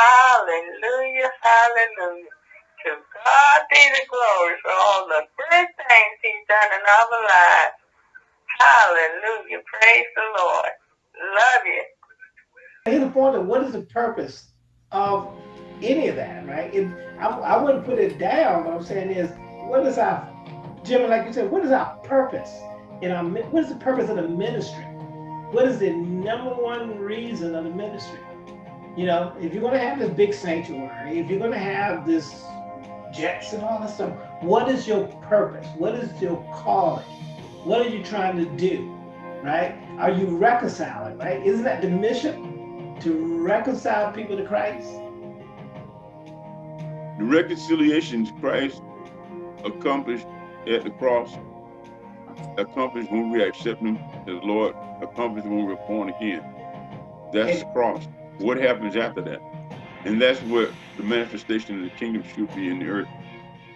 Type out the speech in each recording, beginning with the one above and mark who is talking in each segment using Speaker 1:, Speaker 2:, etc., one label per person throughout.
Speaker 1: Hallelujah, hallelujah. To God be the glory for all the good things he's done in our lives. Hallelujah. Praise the Lord. Love you.
Speaker 2: Here's the point what is the purpose of any of that, right? It, I, I wouldn't put it down, but I'm saying is, what is our, Jimmy, like you said, what is our purpose? In our, what is the purpose of the ministry? What is the number one reason of the ministry? You know, if you're going to have this big sanctuary, if you're going to have this jets and all this stuff, what is your purpose? What is your calling? What are you trying to do? Right? Are you reconciling? Right? Isn't that the mission to reconcile people to Christ?
Speaker 3: The reconciliation Christ accomplished at the cross, accomplished when we accept Him as Lord, accomplished when we're born again. That's the cross. What happens after that? And that's what the manifestation of the kingdom should be in the earth.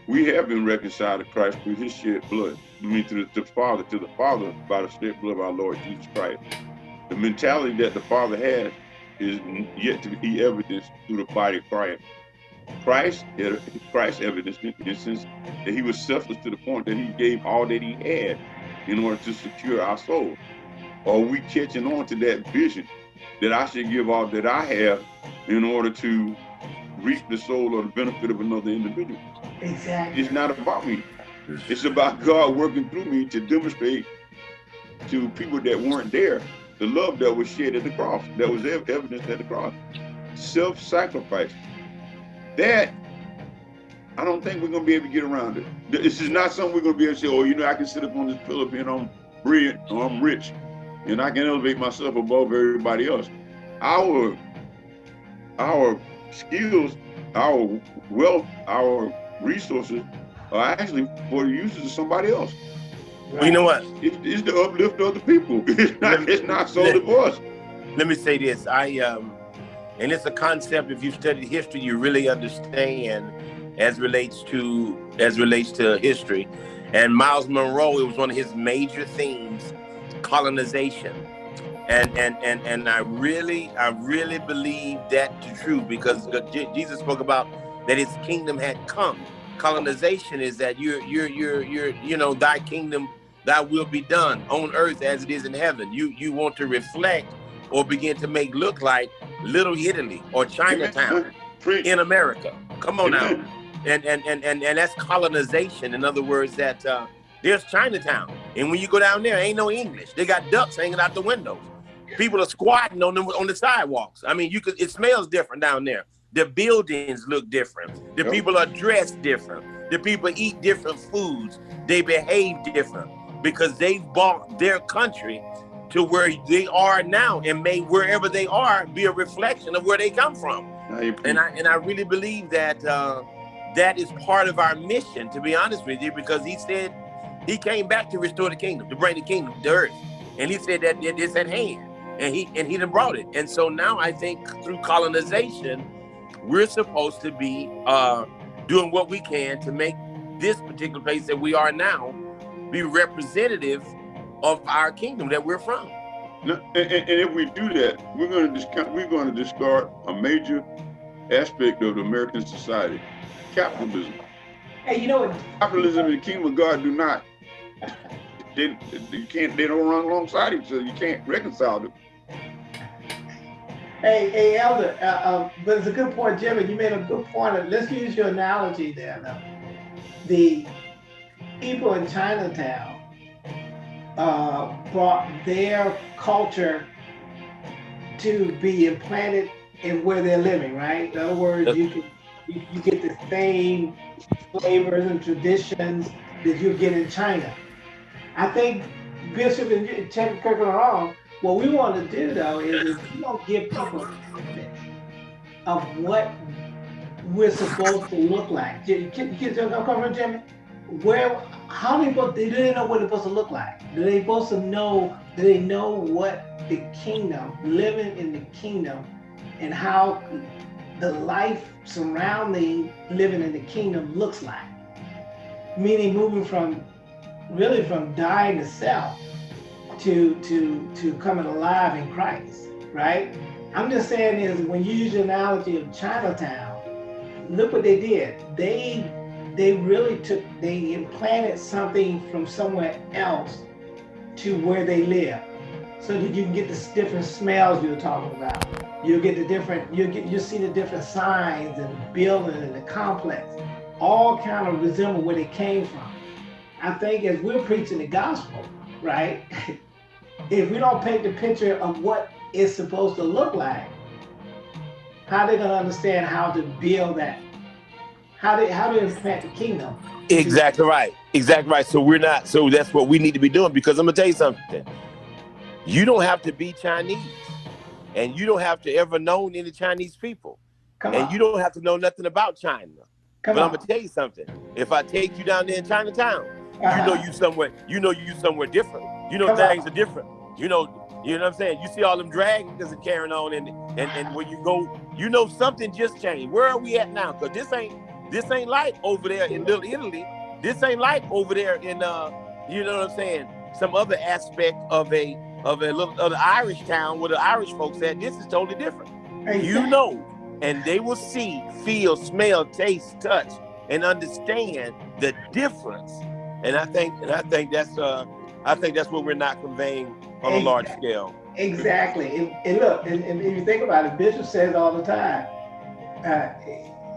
Speaker 3: We have been reconciled to Christ through his shed blood. I mean, to the, to the Father, to the Father by the shed blood of our Lord Jesus Christ. The mentality that the Father has is yet to be evidenced through the body of Christ. Christ, Christ evidence in sense that he was selfless to the point that he gave all that he had in order to secure our soul. Are we catching on to that vision that I should give all that I have in order to reap the soul or the benefit of another individual.
Speaker 2: Exactly.
Speaker 3: It's not about me. It's about God working through me to demonstrate to people that weren't there the love that was shed at the cross, that was evidence at the cross. Self-sacrifice. That, I don't think we're going to be able to get around it. This is not something we're going to be able to say, oh, you know, I can sit up on this pillow and I'm brilliant or I'm rich and I can elevate myself above everybody else. Our our skills, our wealth, our resources are actually for the uses of somebody else.
Speaker 4: Well, you know what?
Speaker 3: It, it's the uplift of the people. It's not, me, it's not solely for us.
Speaker 4: Let me say this. I um and it's a concept if you study history, you really understand as relates to as relates to history. And Myles Munroe, it was one of his major themes, colonization and and and and I really I really believe that to true because Jesus spoke about that His kingdom had come. Colonization is that you're you're you're you're you know Thy kingdom, Thy will be done on earth as it is in heaven. You you want to reflect or begin to make look like Little Italy or Chinatown in America. Come on now, and and and and and that's colonization. In other words, that. Uh, there's Chinatown. And when you go down there, ain't no English. They got ducks hanging out the windows. People are squatting on them on the sidewalks. I mean, you could it smells different down there. The buildings look different. The yep. people are dressed different. The people eat different foods. They behave different because they've bought their country to where they are now and made wherever they are be a reflection of where they come from. And I and I really believe that uh, that is part of our mission, to be honest with you, because he said he came back to restore the kingdom, to bring the kingdom to earth. And he said that it's at hand and he and he done brought it. And so now I think through colonization, we're supposed to be uh, doing what we can to make this particular place that we are now be representative of our kingdom that we're from.
Speaker 3: and, and, if we do that, we're going to discount, we're going to discard a major aspect of the American society, capitalism.
Speaker 2: Hey, you know what?
Speaker 3: Capitalism and the kingdom of God do not. They, you can't. They don't run alongside each other. You can't reconcile them.
Speaker 2: Hey, hey, Elder, uh, uh, but it's a good point, Jimmy. You made a good point. Let's use your analogy there. Now. The people in Chinatown uh, brought their culture to be implanted in where they're living, right? In other words, you can you, you get the same flavors and traditions that you get in China. I think Bishop and Chuck Kirk are wrong what we want to do though is, we don't give people a bit of what we're supposed to look like. You kids don't come from Jimmy? Where how they supposed they didn't know what they're supposed to look like. Do they supposed to know do they know what the kingdom, living in the kingdom and how the life surrounding living in the kingdom looks like? Meaning moving from really from dying to self to to to coming alive in Christ, right? I'm just saying is when you use the analogy of Chinatown, look what they did. They they really took they implanted something from somewhere else to where they live so that you can get the different smells you were talking about. You'll get the different, you'll get, you'll see the different signs and the building and the complex, all kind of resemble where they came from. I think as we're preaching the gospel, right? if we don't paint the picture of what it's supposed to look like, how they gonna understand how to build that? How they how to implant the kingdom?
Speaker 4: Exactly right. Exactly right. So we're not. So that's what we need to be doing. Because I'm gonna tell you something. You don't have to be Chinese, and you don't have to ever know any Chinese people,
Speaker 2: Come
Speaker 4: and
Speaker 2: on.
Speaker 4: you don't have to know nothing about China.
Speaker 2: Come
Speaker 4: but
Speaker 2: on.
Speaker 4: I'm gonna tell you something. If I take you down there in Chinatown. You know you somewhere. You know you somewhere different. You know
Speaker 2: Come on.
Speaker 4: things are different. You know. You know what I'm saying? You see all them dragons are carrying on, and and and when you go, you know something just changed. Where are we at now? Cause this ain't this ain't like over there in Little Italy. This ain't like over there in uh, you know what I'm saying? Some other aspect of a of a little of the Irish town where the Irish folks at. This is totally different. You know, and they will see, feel, smell, taste, touch, and understand the difference. And I think, and I think that's, uh, I think that's what we're not conveying on a large scale.
Speaker 2: Exactly. And, and look, and, and if you think about it, Bishop says all the time, uh,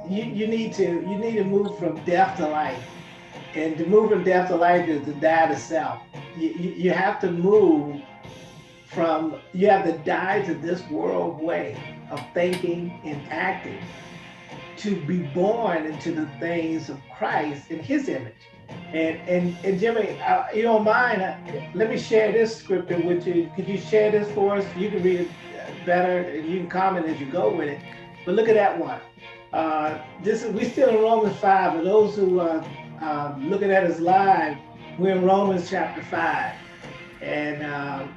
Speaker 2: you, you need to you need to move from death to life. And to move from death to life is to die to self. You, you, you have to move from, you have to die to this world way of thinking and acting to be born into the things of Christ in his image. And and and Jimmy, uh, you don't mind? Uh, let me share this scripture with you. Could you share this for us? You can read it uh, better, and you can comment as you go with it. But look at that one. Uh, this is we're still in Romans five. For those who are uh, looking at us live, we're in Romans chapter five, and uh,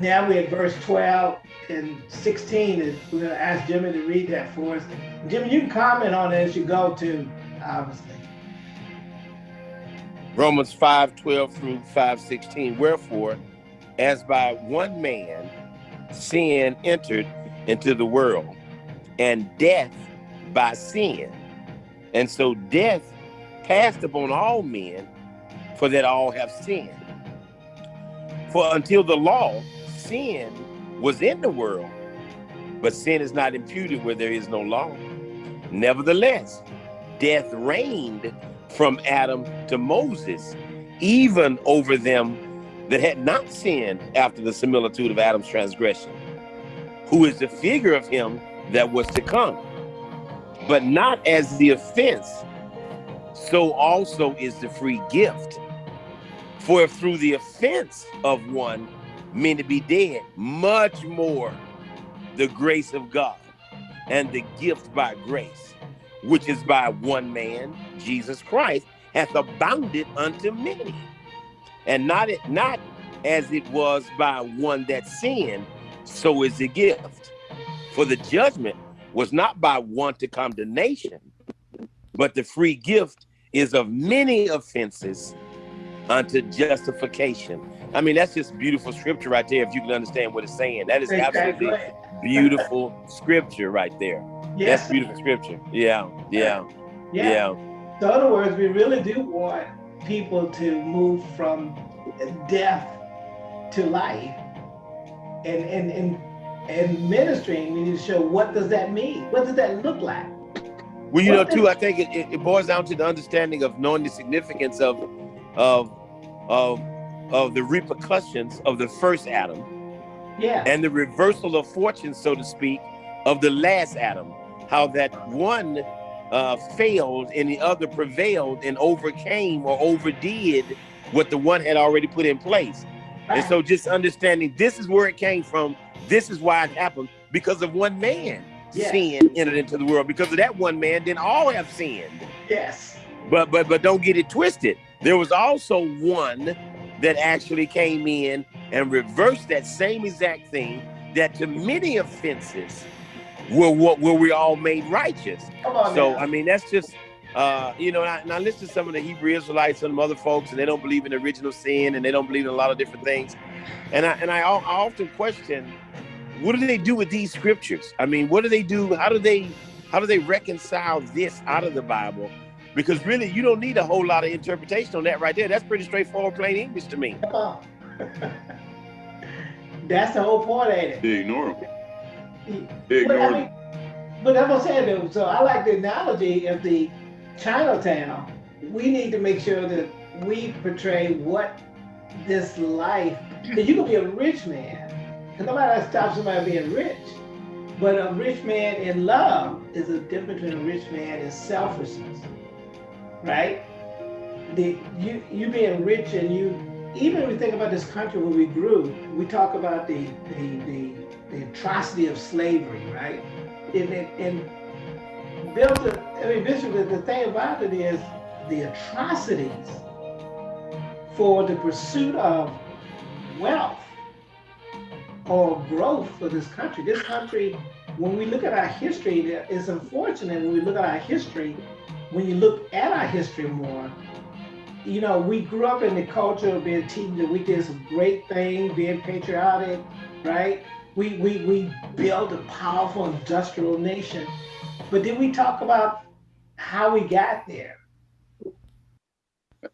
Speaker 2: now we're at verse twelve and sixteen. And we're going to ask Jimmy to read that for us. Jimmy, you can comment on it as you go too, obviously.
Speaker 4: Romans 5 12 through 5 16. Wherefore, as by one man sin entered into the world, and death by sin. And so death passed upon all men, for that all have sinned. For until the law, sin was in the world, but sin is not imputed where there is no law. Nevertheless, death reigned from Adam to Moses, even over them that had not sinned after the similitude of Adam's transgression, who is the figure of him that was to come, but not as the offense, so also is the free gift. For if through the offense of one many be dead, much more the grace of God and the gift by grace, which is by one man, Jesus Christ, hath abounded unto many. And not it not as it was by one that sinned, so is the gift. For the judgment was not by one to condemnation, but the free gift is of many offenses unto justification. I mean, that's just beautiful scripture right there, if you can understand what it's saying. That is absolutely beautiful scripture right there.
Speaker 2: Yes.
Speaker 4: That's beautiful scripture. Yeah, yeah,
Speaker 2: Yeah.
Speaker 4: yeah.
Speaker 2: So in other words, we really do want people to move from death to life. And and and and ministering, we need to show what does that mean? What does that look like?
Speaker 4: Well, you know, too, I think it, it, it boils down to the understanding of knowing the significance of of of of the repercussions of the first Adam
Speaker 2: Yeah.
Speaker 4: and the reversal of fortune, so to speak, of the last Adam. How that one uh, failed and the other prevailed and overcame or overdid what the one had already put in place. And so just understanding this is where it came from, this is why it happened, because of one man
Speaker 2: Yeah.
Speaker 4: sin entered into the world. Because of that one man, then all have sinned.
Speaker 2: yes.
Speaker 4: But but but don't get it twisted. There was also one that actually came in and reversed that same exact thing that to many offenses were what were we all made righteous.
Speaker 2: Come on.
Speaker 4: So
Speaker 2: now.
Speaker 4: I mean that's just uh, you know, and I, and I listen to some of the Hebrew Israelites and some other folks, and they don't believe in original sin, and they don't believe in a lot of different things. And I and I, I often question what do they do with these scriptures? I mean, what do they do? How do they how do they reconcile this out of the Bible? Because really, you don't need a whole lot of interpretation on that right there. That's pretty straightforward, plain English to me.
Speaker 2: That's the whole point, ain't it?
Speaker 3: They ignore them.
Speaker 2: But I mean, but I'm gonna say though, so I like the analogy of the Chinatown. We need to make sure that we portray what this life, because you can be a rich man, and nobody stops somebody being rich. But a rich man in love is a difference between a rich man and selfishness, right? The you you being rich and you even when we think about this country where we grew, we talk about the the the, the atrocity of slavery, right? And and, and built a, I mean, basically the, thing about it is the atrocities for the pursuit of wealth or growth for this country. This country, when we look at our history, it's unfortunate when we look at our history, when you look at our history more, you know, we grew up in the culture of being teaching that we did some great things, being patriotic, right? We, we, we built a powerful industrial nation. But did we talk about how we got there?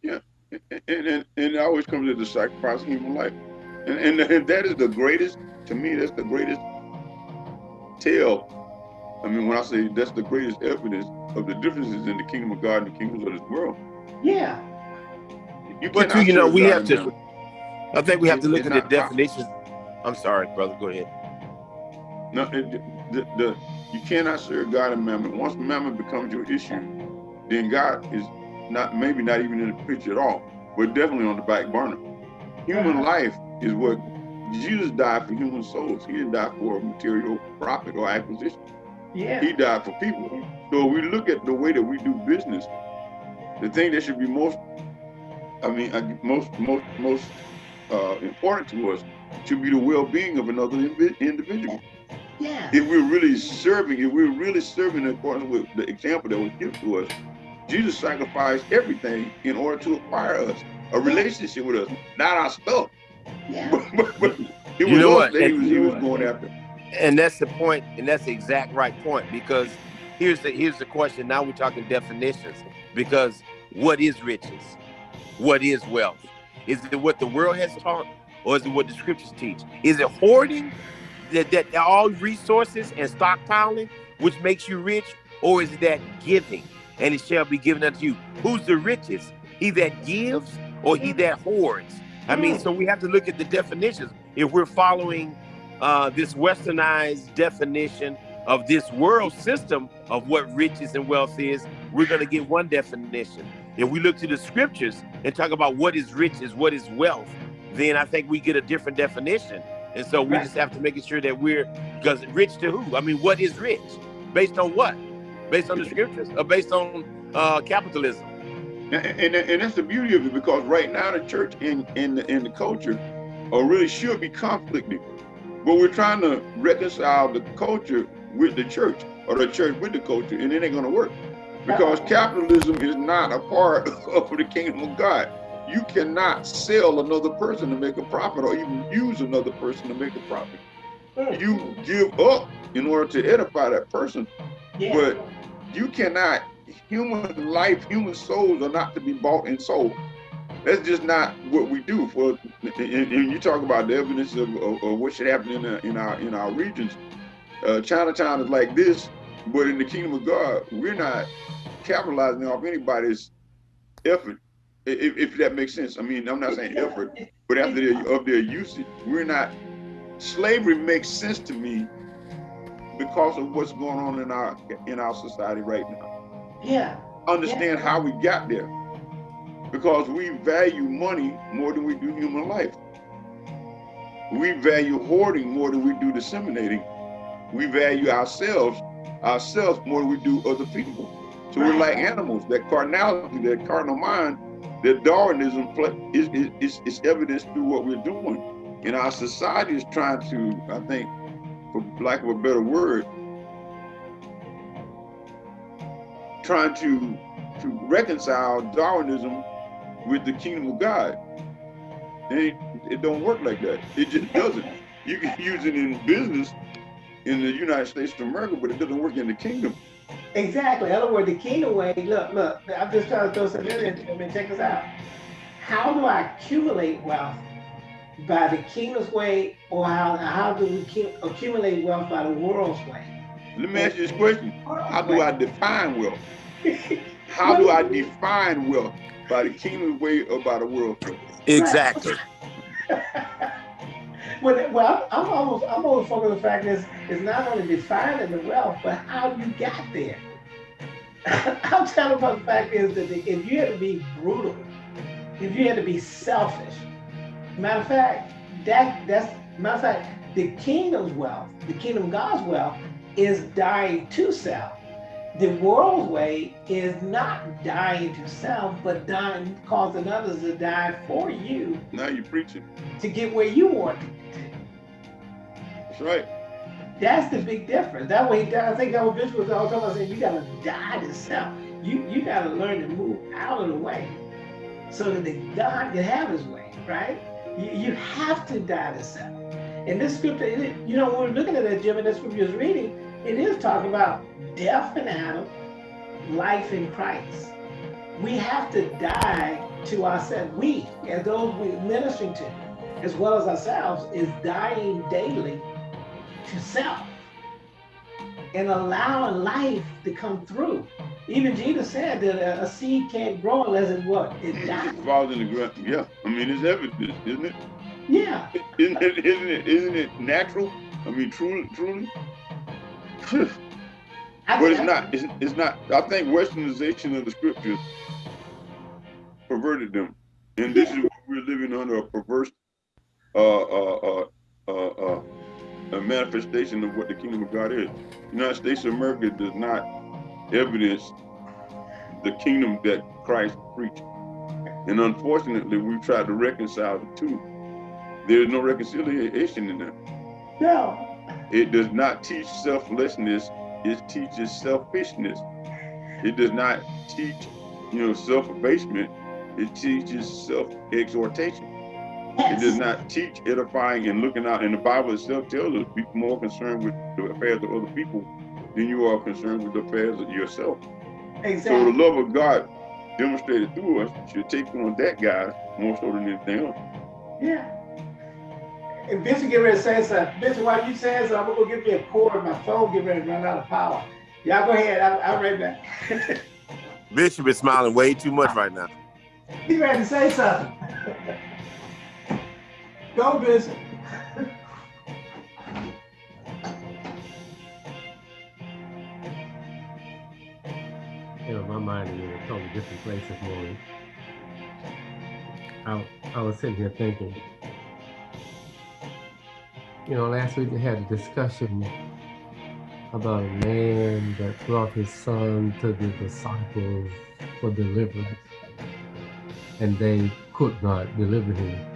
Speaker 3: Yeah. And, and, and it always comes to the sacrifice of human life. And, and, and that is the greatest, to me, that's the greatest tale. I mean, when I say that's the greatest evidence of the differences in the kingdom of God and the kingdoms of this world.
Speaker 2: Yeah.
Speaker 3: You
Speaker 4: But you know, we have
Speaker 3: and
Speaker 4: to.
Speaker 3: mammon.
Speaker 4: I think we have to look at the
Speaker 3: not possible.
Speaker 4: Definitions. I'm sorry, brother. Go ahead.
Speaker 3: No, it, the, the, you cannot serve God and mammon. Once mammon becomes your issue, then God is not maybe not even in the picture at all, but definitely on the back burner. Human life is what Jesus died for human souls. He didn't die for material profit or acquisition.
Speaker 2: Yeah.
Speaker 3: He died for people. So we look at the way that we do business. The thing that should be most, I mean, most most most uh, important to us should be the well-being of another individual
Speaker 2: Yeah.
Speaker 3: if we're really serving, if we're really serving in accordance with the example that was given to us, Jesus sacrificed everything in order to acquire us, a relationship with us, not our stuff.
Speaker 2: Yeah.
Speaker 3: But, but, but it
Speaker 4: You
Speaker 3: was
Speaker 4: know
Speaker 3: us
Speaker 4: what?
Speaker 3: that he was, he was going after.
Speaker 4: and that's the point and that's the exact right point because here's the here's the question now we're talking definitions because what is riches what is wealth is it what the world has taught or is it what the scriptures teach? Is it hoarding that, that all resources and stockpiling which makes you rich or is that giving and it shall be given unto you? Who's the richest? He that gives or he that hoards? I mean so we have to look at the definitions. If we're following uh, this westernized definition of this world system of what riches and wealth is, we're going to get one definition. If we look to the scriptures and talk about what is riches, what is wealth, then I think we get a different definition. And so we
Speaker 2: Right.
Speaker 4: just have to make sure that we're, because rich to who? I mean, what is rich? Based on what? Based on the scriptures or based on uh, capitalism?
Speaker 3: And, and, and that's the beauty of it because right now the church and, and, the, and the culture are really should be conflicting. But we're trying to reconcile the culture with the church or the church with the culture, and it ain't gonna work. Because capitalism is not a part of the kingdom of God. You cannot sell another person to make a profit or even use another person to make a profit.
Speaker 2: Mm.
Speaker 3: You give up in order to edify that person,
Speaker 2: Yeah.
Speaker 3: but you cannot human life human souls are not to be bought and sold that's just not what we do for and, you talk about the evidence of, of, of what should happen in, our in our in our regions uh, chinatown is like this but in the kingdom of god we're not capitalizing off anybody's effort if, if that makes sense. I mean i'm not saying effort but after their, of their usage we're not slavery makes sense to me because of what's going on in our in our society right now.
Speaker 2: Yeah.
Speaker 3: understand how we got there because we value money more than we do human life. We value hoarding more than we do disseminating. We value ourselves ourselves more than we do other people. So we're like animals that carnality that carnal mind that darwinism is, is, is, is evidence through what we're doing and our society is trying to i think for lack of a better word trying to to reconcile Darwinism with the kingdom of God. And it, it don't work like that. It just doesn't. You can use it in business in the United States of America, but it doesn't work in the kingdom.
Speaker 2: Exactly. In other words, the kingdom way, look, look, I'm just trying to throw something in there. I mean, check this out. How do I accumulate wealth? By the kingdom's way, or how, how do we accumulate wealth by the world's way?
Speaker 3: Let me ask you this question. How do I define wealth? How do I define wealth? By the kingdom's way or by the world's way?
Speaker 4: Exactly.
Speaker 2: well, well, I'm almost, I'm almost focused on the fact is, it's not only defining the wealth, but how you got there. I'm telling about the fact is that if you had to be brutal, if you had to be selfish, matter of fact, that that's matter of fact, the kingdom's wealth, the kingdom God's wealth, is dying to self. The world's way is not dying to self, but dying, causing others to die for you.
Speaker 3: Now you're preaching.
Speaker 2: To get where you want to
Speaker 3: That's right.
Speaker 2: That's the big difference. That way, I think that was Bishop was all talking about saying you gotta die to self. You you gotta learn to move out of the way so that the God can have his way, right? You, you have to die to self. And this scripture, you know, when we're looking at that, Jim, and this scripture you're reading, it is talking about death in Adam, life in Christ. We have to die to ourselves. We, as those we're ministering to, as well as ourselves, is dying daily to self and allow life to come through. Even Jesus said that a, a seed can't grow unless it what? It dies.
Speaker 3: It falls in the ground. Yeah. I mean, it's evidence, isn't it?
Speaker 2: Yeah.
Speaker 3: Isn't it, isn't it, isn't it natural? I mean, truly, truly? but it's not. It's, it's not. I think Westernization of the scriptures perverted them, and this is what we're living under a perverse uh, uh, uh, uh, a manifestation of what the kingdom of God is. The United States of America does not evidence the kingdom that Christ preached. And unfortunately, we've tried to reconcile the two. There's no reconciliation in that.
Speaker 2: No.
Speaker 3: It does not teach selflessness, it teaches selfishness. It does not teach, you know, self-abasement, it teaches self-exhortation. Yes. It does not teach edifying and looking out. And the Bible itself tells us be more concerned with the affairs of other people than you are concerned with the affairs of yourself.
Speaker 2: Exactly.
Speaker 3: So the love of God demonstrated through us should take on that guy more so than anything else.
Speaker 2: Yeah. And Bishop get ready to say something. Bishop, while you saying something, I'm gonna give me a cord. My phone get ready to run out of power. Y'all go ahead. I'm, I'm right back.
Speaker 4: Bishop is smiling way too much right now.
Speaker 2: He's ready to say something. go, Bishop.
Speaker 5: you know, my mind is in a totally different place this morning. I, I was sitting here thinking, you know, last week we had a discussion about a man that brought his son to the disciples for deliverance, and they could not deliver him.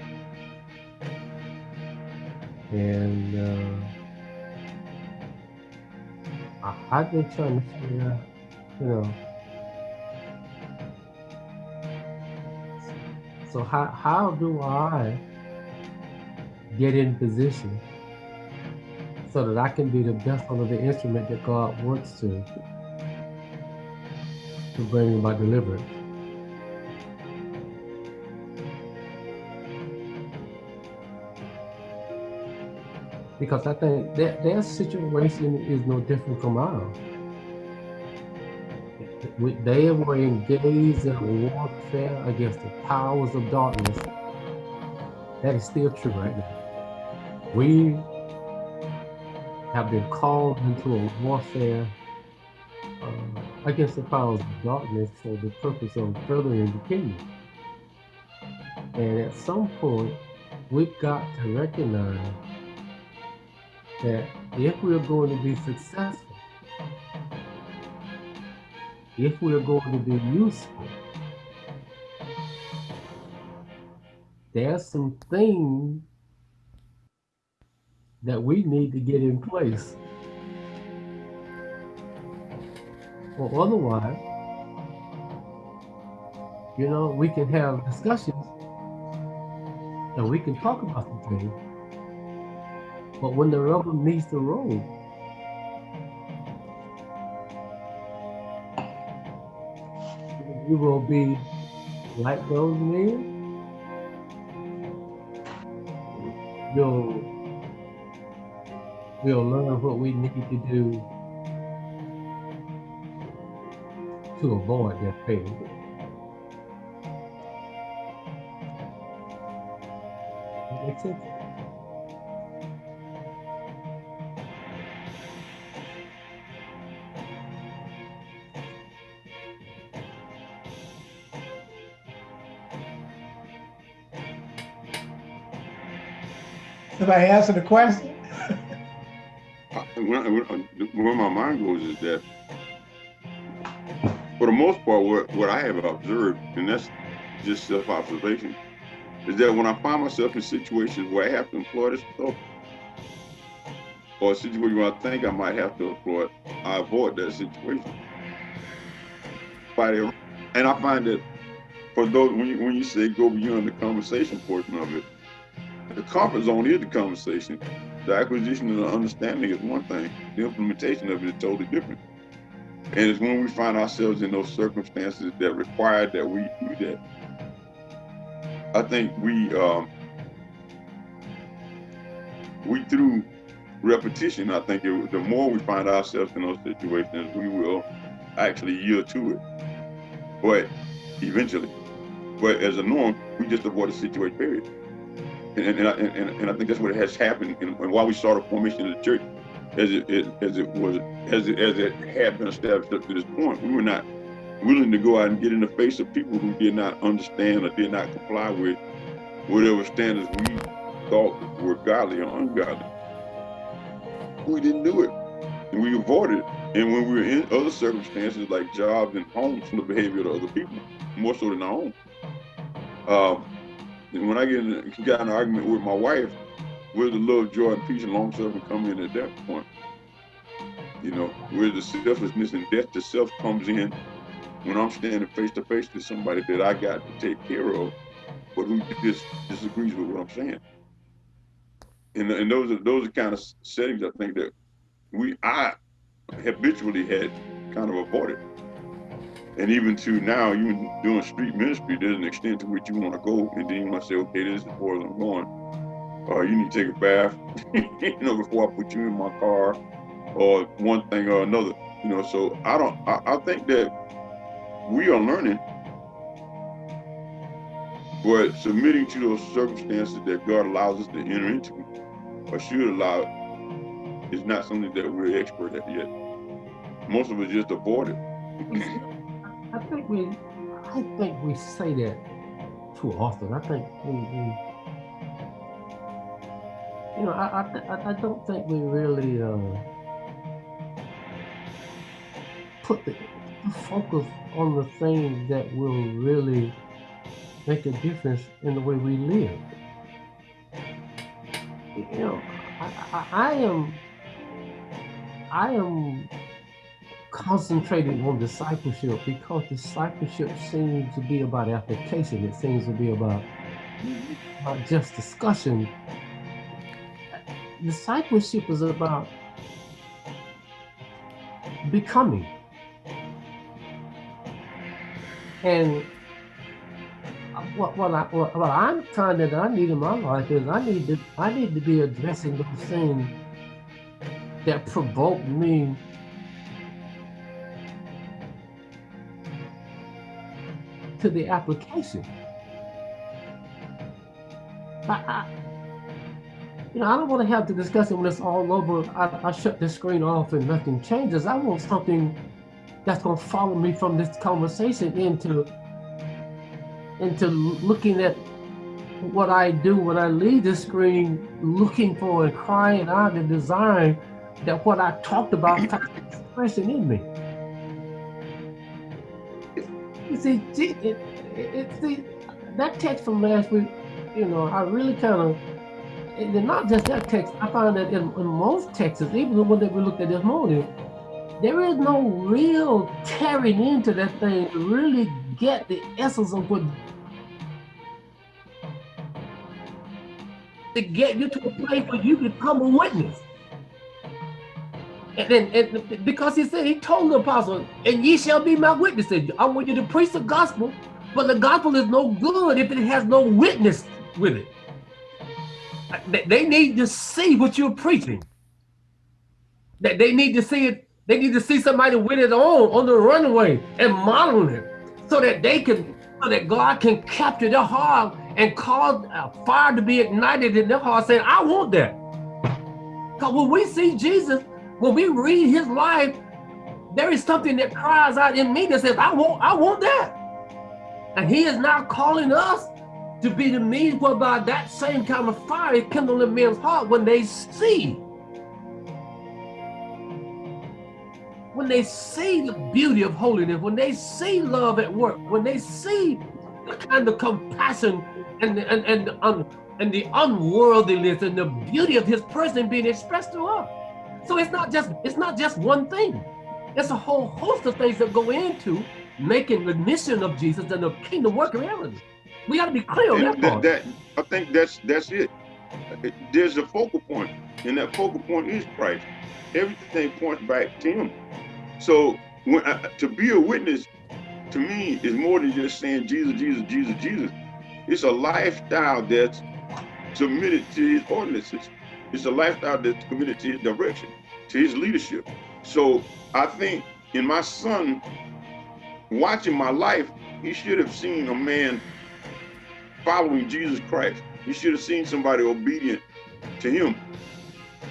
Speaker 5: And uh, I, I've been trying to figure out, you know, so how, how do I get in position so that I can be the vessel of the instrument that God wants to to bring about deliverance. Because I think that their situation is no different from ours. They were engaged in warfare against the powers of darkness. That is still true right now. We have been called into a warfare uh, against the powers of darkness for the purpose of furthering the kingdom. And at some point, we've got to recognize that if we're going to be successful, if we're going to be useful, there's some things that we need to get in place. Or otherwise, you know, we can have discussions and we can talk about the things. But when the rubber meets the road, you will be like those men. You'll, we'll learn what we need to do to avoid that fate. Makes sense?
Speaker 2: Somebody answer the question?
Speaker 3: I- Where, where my mind goes is that, for the most part, what, what I have observed, and that's just self-observation, is that when I find myself in situations where I have to employ this stuff, or a situation where I think I might have to employ it, I avoid that situation. And I find that for those, when you, when you say go beyond the conversation portion of it, the comfort zone is the conversation. The acquisition and the understanding is one thing. The implementation of it is totally different. And it's when we find ourselves in those circumstances that require that we do that. I think we um, we through repetition. I think it, the more we find ourselves in those situations, we will actually yield to it. But eventually, but as a norm, we just avoid the situation. Period. And, and, I, and, and I think that's what has happened, and, and why we saw the formation of the church, as it, it as it was, as it, as it had been established up to this point. We were not willing to go out and get in the face of people who did not understand or did not comply with whatever standards we thought were godly or ungodly. We didn't do it, and we avoided it. And when we were in other circumstances like jobs and homes, from the behavior of other people, more so than our own. Um, and when I get in, got an argument with my wife, where the love, joy, and peace and long suffering come in at that point? You know, where the selflessness and death to self comes in when I'm standing face to face with somebody that I got to take care of, but who just disagrees with what I'm saying. And, and those are those are kind of settings I think that we I habitually had kind of avoided. And even to now, even doing street ministry, there's an extent to which you want to go, and then you to say, okay, this is far I'm going. Or you need to take a bath, you know, before I put you in my car, or one thing or another. You know, so I don't. I, I think that we are learning, but submitting to those circumstances that God allows us to enter into, or should allow, is not something that we're expert at yet. Most of us just avoid it.
Speaker 5: I think we, I think we say that too often. I think we, we you know, I, I, I don't think we really uh, put the focus on the things that will really make a difference in the way we live. You know, I, I, I am, I am concentrating on discipleship because discipleship seems to be about application. It seems to be about not just discussion. Discipleship is about becoming. And what, what, I, what, what I'm finding that I need in my life is I need to I need to be addressing those things that provoke me to the application. I, I, you know, I don't want to have the discussion when it's all over. I, I shut the screen off and nothing changes. I want something that's going to follow me from this conversation into into looking at what I do when I leave the screen, looking for and crying out and desiring that what I talked about finds expression in me. See, it, it, see, that text from last week, you know, I really kind of, and not just that text, I found that in, in most texts, even the one that we looked at this morning, there is no real tearing into that thing to really get the essence of what to get you to a place where you become a witness. And then and because he said, he told the apostle, and ye shall be my witnesses. I want you to preach the gospel, but the gospel is no good if it has no witness with it. They need to see what you're preaching. That they need to see it. They need to see somebody with it on on the runway and modeling it, so that they can, so that God can capture their heart and cause a fire to be ignited in their heart, saying, "I want that." Because when we see Jesus, when we read His life, there is something that cries out in me that says, "I want, I want that." And He is now calling us to be the means whereby that same kind of fire is kindled in men's heart when they see. When they see the beauty of holiness, when they see love at work, when they see the kind of compassion and and, and, the, and the unworldliness and the beauty of his person being expressed to us. So it's not just it's not just one thing. It's a whole host of things that go into making the mission of Jesus and the kingdom work reality. We got to be clear on that,
Speaker 3: that, that, I think that's that's it. There's a focal point, and that focal point is Christ. Everything points back to Him. So when I, to be a witness, to me, is more than just saying Jesus, Jesus, Jesus, Jesus. It's a lifestyle that's submitted to His ordinances. It's a lifestyle that's committed to His direction, to His leadership. So I think in my son watching my life, he should have seen a man following Jesus Christ. He should have seen somebody obedient to him.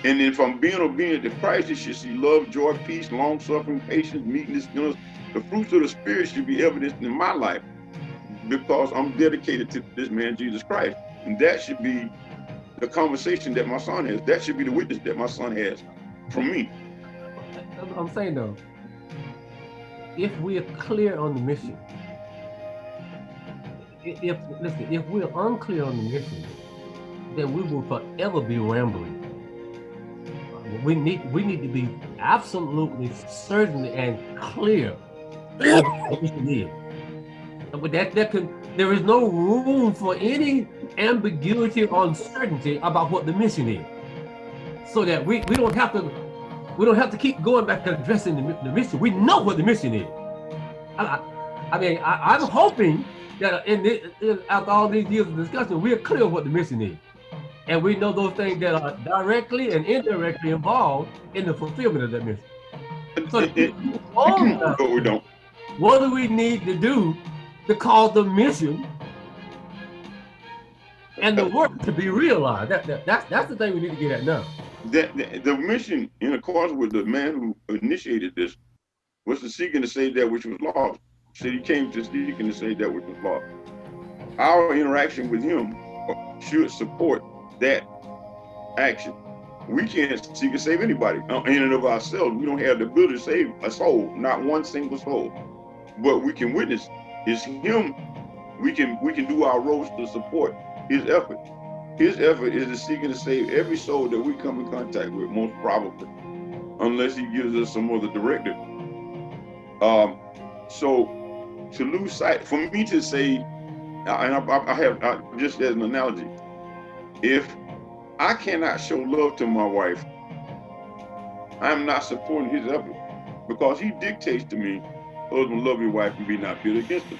Speaker 3: And then from being obedient to Christ, you should see love, joy, peace, long suffering, patience, meekness, know, the fruits of the spirit should be evidenced in my life because I'm dedicated to this man, Jesus Christ. And that should be the conversation that my son has. That should be the witness that my son has from me.
Speaker 5: I'm saying though, if we are clear on the mission, if listen, if we're unclear on the mission, then we will forever be rambling. We need we need to be absolutely certain and clear what. But that that can there is no room for any ambiguity or uncertainty about what the mission is. So that we, we don't have to we don't have to keep going back and addressing the, the mission. We know what the mission is. I, I, I mean, I, I'm hoping that in, this, in after all these years of discussion, we're clear what the mission is. And we know those things that are directly and indirectly involved in the fulfillment of that mission. So it, it,
Speaker 3: but we don't.
Speaker 5: What do we need to do to cause the mission and the work to be realized? That, that, that's, that's the thing we need to get at now.
Speaker 3: That, the, the mission, in accordance with the man who initiated this, was to seek and to save that which was lost So he came to seek and to save that which was lost. Our interaction with him should support that action. We can't seek and save anybody in and of ourselves. We don't have the ability to save a soul, not one single soul. But we can witness it's him. We can we can do our roles to support his effort. His effort is to seek and to save every soul that we come in contact with, most probably, unless he gives us some other directive. Um, so to lose sight, for me to say, and I, I have I, just as an analogy, if I cannot show love to my wife, I'm not supporting his effort because he dictates to me, husband, love your wife and be not bitter against her.